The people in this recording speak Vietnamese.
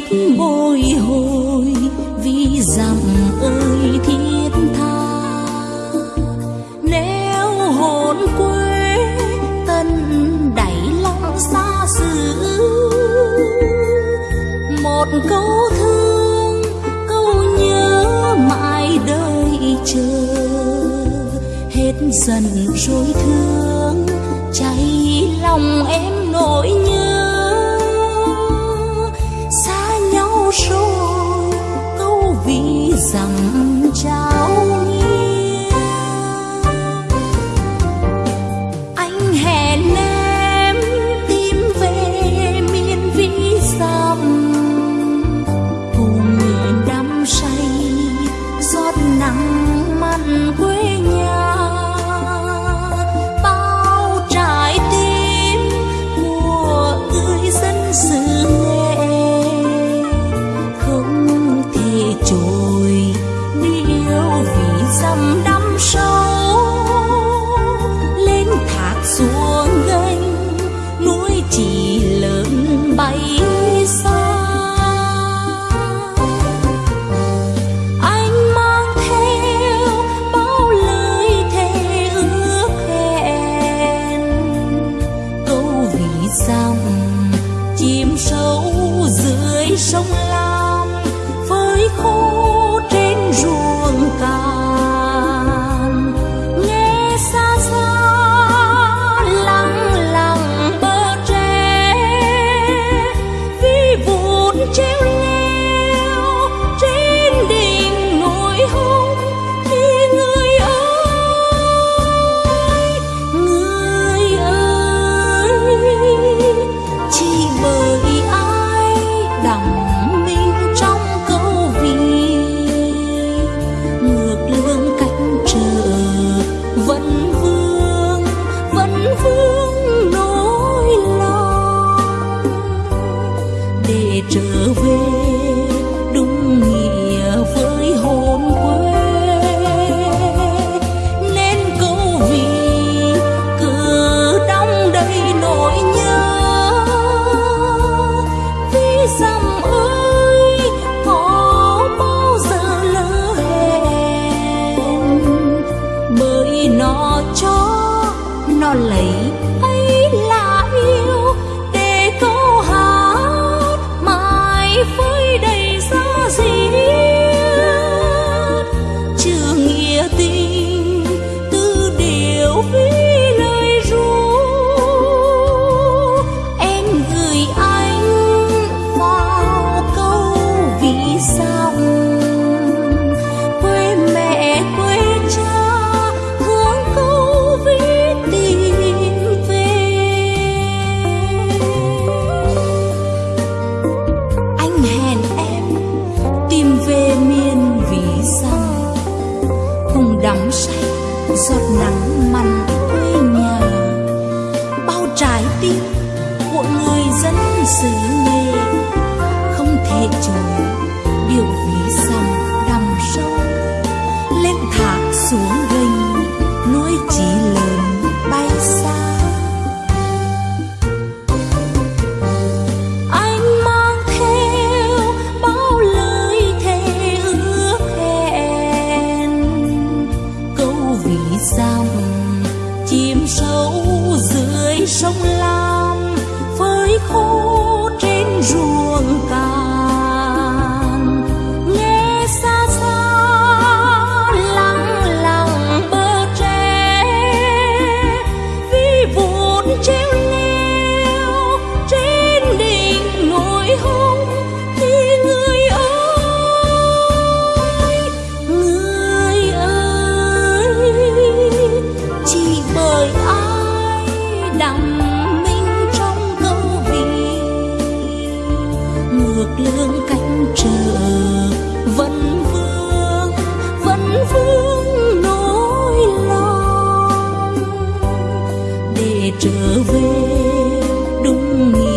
biết bồi hồi, vì rằng ơi thiết tha. Nếu hồn quê tân đẩy lòng xa xứ, một câu thương, câu nhớ mãi đời chờ. Hết dần rồi thương cháy lòng em nỗi nhớ. show cherry nó lấy. giọt nắng mặn quê nhà. Bao trái tim của người dân xứ nghề, không thể chối về đúng nghĩa